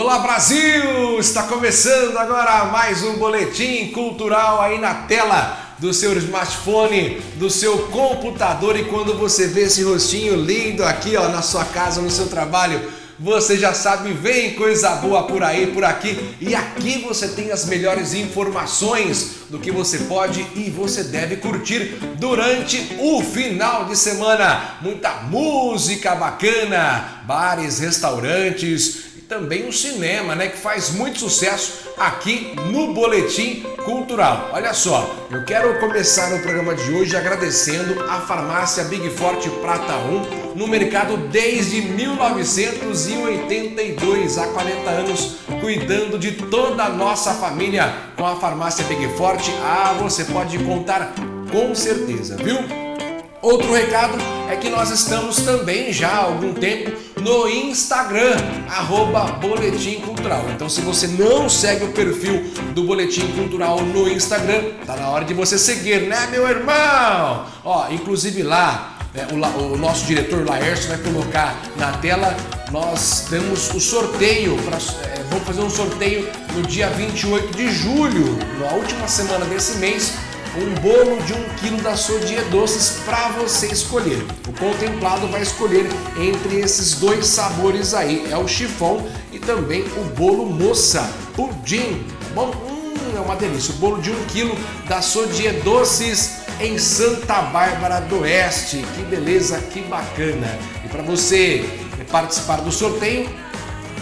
Olá Brasil! Está começando agora mais um boletim cultural aí na tela do seu smartphone, do seu computador e quando você vê esse rostinho lindo aqui ó, na sua casa, no seu trabalho, você já sabe, vem coisa boa por aí, por aqui e aqui você tem as melhores informações do que você pode e você deve curtir durante o final de semana. Muita música bacana, bares, restaurantes, também o cinema, né, que faz muito sucesso aqui no Boletim Cultural. Olha só, eu quero começar o programa de hoje agradecendo a farmácia Big Forte Prata 1, no mercado desde 1982, há 40 anos, cuidando de toda a nossa família com a farmácia Big Forte. Ah, você pode contar com certeza, viu? Outro recado é que nós estamos também já há algum tempo no Instagram, arroba Boletim Cultural. Então se você não segue o perfil do Boletim Cultural no Instagram, tá na hora de você seguir, né meu irmão? Ó, inclusive lá, né, o, o, nosso diretor Laércio vai colocar na tela, nós temos o sorteio, pra, é, vamos fazer um sorteio no dia 28 de julho, na última semana desse mês, um bolo de um quilo da Sodier Doces para você escolher. O contemplado vai escolher entre esses dois sabores aí, é o chifão e também o bolo moça, pudim, tá bom? Hum, é uma delícia, o bolo de um quilo da Sodier Doces em Santa Bárbara do Oeste, que beleza, que bacana. E para você participar do sorteio,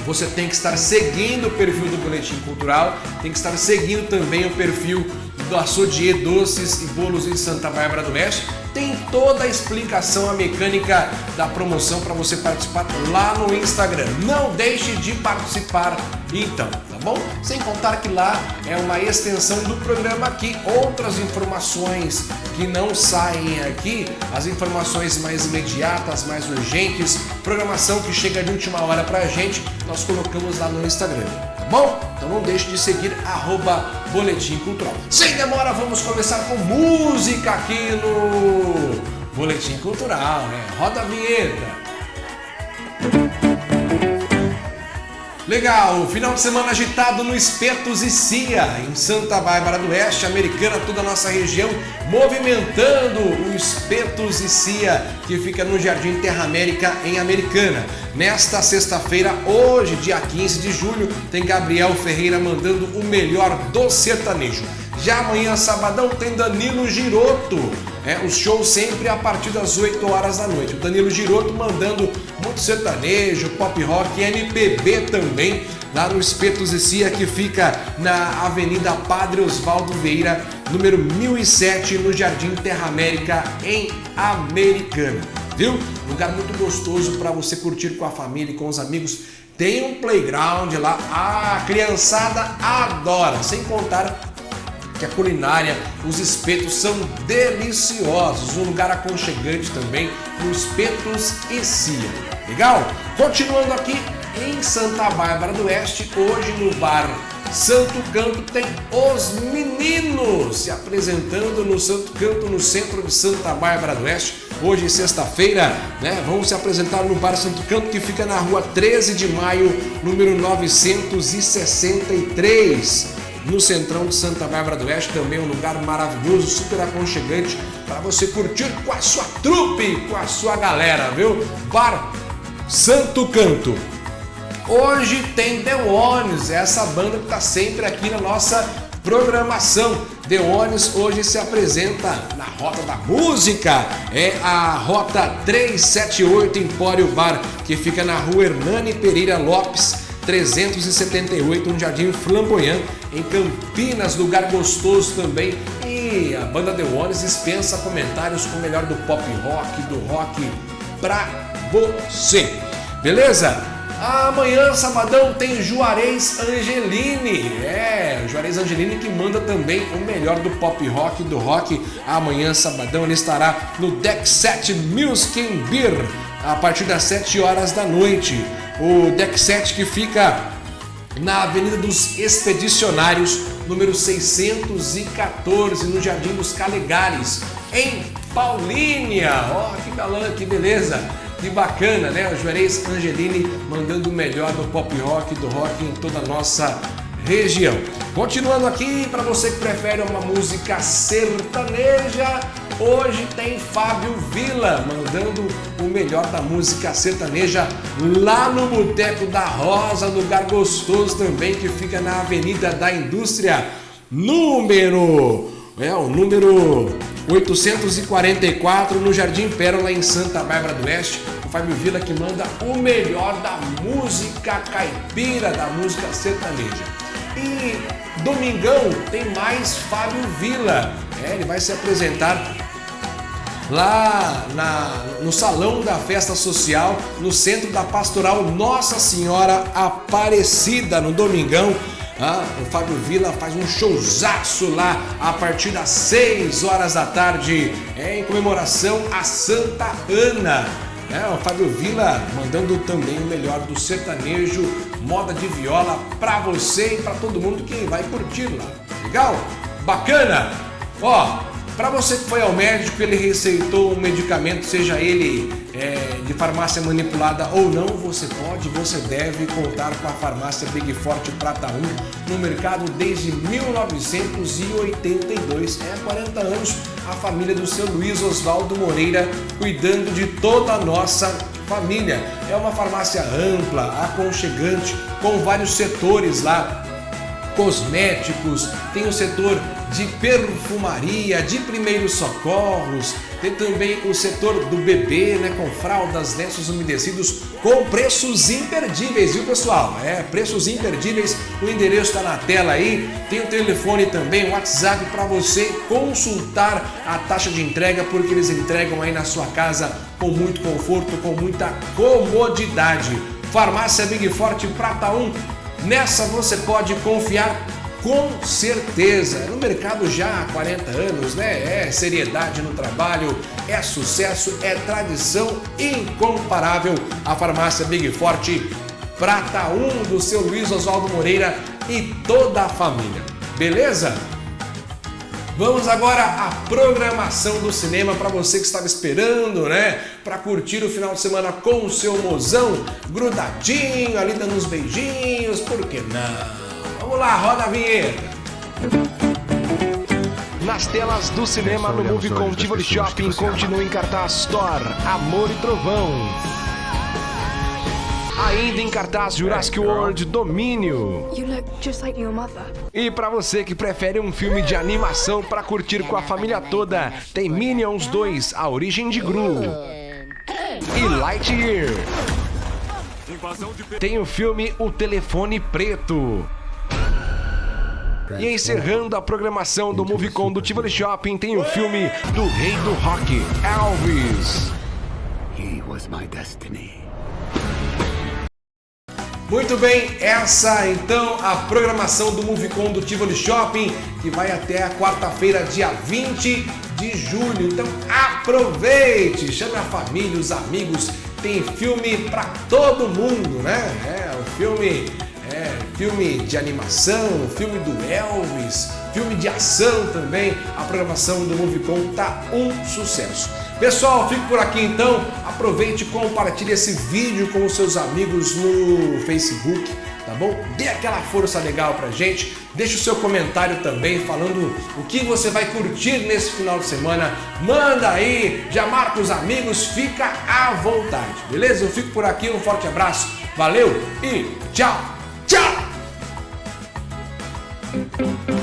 você tem que estar seguindo o perfil do Boletim Cultural, tem que estar seguindo também o perfil do Açodier Doces e Bolos em Santa Bárbara do Oeste. Tem toda a explicação, a mecânica da promoção para você participar lá no Instagram. Não deixe de participar então, tá bom? Sem contar que lá é uma extensão do programa aqui, outras informações que não saem aqui, as informações mais imediatas, mais urgentes, programação que chega de última hora pra gente, nós colocamos lá no Instagram, bom? Então não deixe de seguir arroba Boletim Cultural. Sem demora, vamos começar com música aqui no Boletim Cultural, né? Roda a vinheta. Legal, final de semana agitado no Espetos e Cia, em Santa Bárbara do Oeste, americana, toda a nossa região, movimentando o Espetos e Cia, que fica no Jardim Terra América, em Americana. Nesta sexta-feira, hoje, dia 15 de julho, tem Gabriel Ferreira mandando o melhor do sertanejo. Já amanhã, sabadão, tem Danilo Giroto. É, os shows sempre a partir das 8 horas da noite. O Danilo Giroto mandando sertanejo, pop rock, MPB também, lá no Espetos e Cia, que fica na Avenida Padre Osvaldo Vieira, número 1007, no Jardim Terra América, em Americana. Viu? Lugar muito gostoso para você curtir com a família e com os amigos. Tem um playground lá, a criançada adora, sem contar que a culinária, os espetos são deliciosos, um lugar aconchegante também, no Espetos e Cia. Legal? Continuando aqui em Santa Bárbara do Oeste, hoje no bar Santo Canto tem os meninos se apresentando no Santo Canto, no centro de Santa Bárbara do Oeste. Hoje, sexta-feira, né? Vão se apresentar no Bar Santo Canto, que fica na rua 13 de maio, número 963 no centrão de Santa Bárbara do Oeste, também um lugar maravilhoso, super aconchegante para você curtir com a sua trupe, com a sua galera, viu? Bar Santo Canto. Hoje tem The Ones, essa banda que está sempre aqui na nossa programação. The Ones hoje se apresenta na Rota da Música, é a Rota 378 Empório Bar, que fica na rua Hernani Pereira Lopes, 378, um jardim flamboyant em Campinas, lugar gostoso também. E a banda The Ones dispensa comentários com o melhor do pop rock, do rock pra você. Beleza? Amanhã, sabadão, tem Juarez Angelini. É, Juarez Angelini que manda também o melhor do pop rock, do rock. Amanhã, sabadão, ele estará no Deck 7 Music Beer a partir das 7 horas da noite o Deck 7 que fica na Avenida dos Expedicionários, número 614, no Jardim dos Calegares, em Paulínia. Ó, oh, que galã, que beleza! Que bacana, né? O Juarez Angelini mandando o melhor do pop rock, do rock em toda a nossa região. Continuando aqui, para você que prefere uma música sertaneja, hoje tem Fábio Vila mandando o melhor da música sertaneja lá no Boteco da Rosa, lugar gostoso também que fica na Avenida da Indústria, número é o número 844 no Jardim Pérola em Santa Bárbara do Oeste. O Fábio Vila que manda o melhor da música caipira, da música sertaneja. E domingão tem mais Fábio Vila. É, ele vai se apresentar lá na, no salão da festa social, no centro da pastoral Nossa Senhora Aparecida, no domingão. Ah, o Fábio Vila faz um showzaço lá a partir das 6 horas da tarde, é, em comemoração a Santa Ana. É, o Fábio Vila mandando também o melhor do sertanejo, moda de viola para você e para todo mundo que vai curtir lá. Legal? Bacana? Ó, para você que foi ao médico, ele receitou um medicamento, seja ele é, de farmácia manipulada ou não, você pode, você deve contar com a farmácia Big Forte Prata 1 no mercado desde 1982. É 40 anos a família do seu Luiz Oswaldo Moreira cuidando de toda a nossa família. É uma farmácia ampla, aconchegante, com vários setores lá, cosméticos, tem o setor de perfumaria, de primeiros socorros, tem também o setor do bebê, né, com fraldas, lenços umedecidos, com preços imperdíveis, viu pessoal? É, preços imperdíveis, o endereço está na tela aí, tem o telefone também, o WhatsApp para você consultar a taxa de entrega, porque eles entregam aí na sua casa com muito conforto, com muita comodidade. Farmácia Big Forte Prata 1, nessa você pode confiar com certeza. No mercado já há 40 anos, né? É seriedade no trabalho, é sucesso, é tradição incomparável. A farmácia Big Forte Prata 1 do seu Luiz Oswaldo Moreira e toda a família. Beleza? Vamos agora à programação do cinema para você que estava esperando, né? Para curtir o final de semana com o seu mozão grudadinho, ali dando uns beijinhos, por que não? Vamos lá, roda a vinheta. Nas telas do cinema no Movie com Tivoli Shopping continua em cartaz Store, Amor e Trovão. Ainda em cartaz Jurassic World Domínio. E para você que prefere um filme de animação para curtir com a família toda, tem Minions 2, A Origem de Gru. E Lightyear. Tem o filme O Telefone Preto. E encerrando a programação do Movicon do Tivoli Shopping tem o filme do Rei do Rock, Elvis. He was my destiny. Muito bem, essa então a programação do Movicon do Tivoli Shopping, que vai até a quarta-feira, dia 20 de julho. Então aproveite, chame a família, os amigos, tem filme para todo mundo, né? É, o filme é, filme de animação, filme do Elvis, filme de ação também. A programação do Movicon tá um sucesso. Pessoal, fico por aqui então. Aproveite e compartilhe esse vídeo com os seus amigos no Facebook, tá bom? Dê aquela força legal pra gente. Deixe o seu comentário também falando o que você vai curtir nesse final de semana. Manda aí, já marca os amigos, fica à vontade, beleza? Eu fico por aqui, um forte abraço, valeu e tchau! Tchau!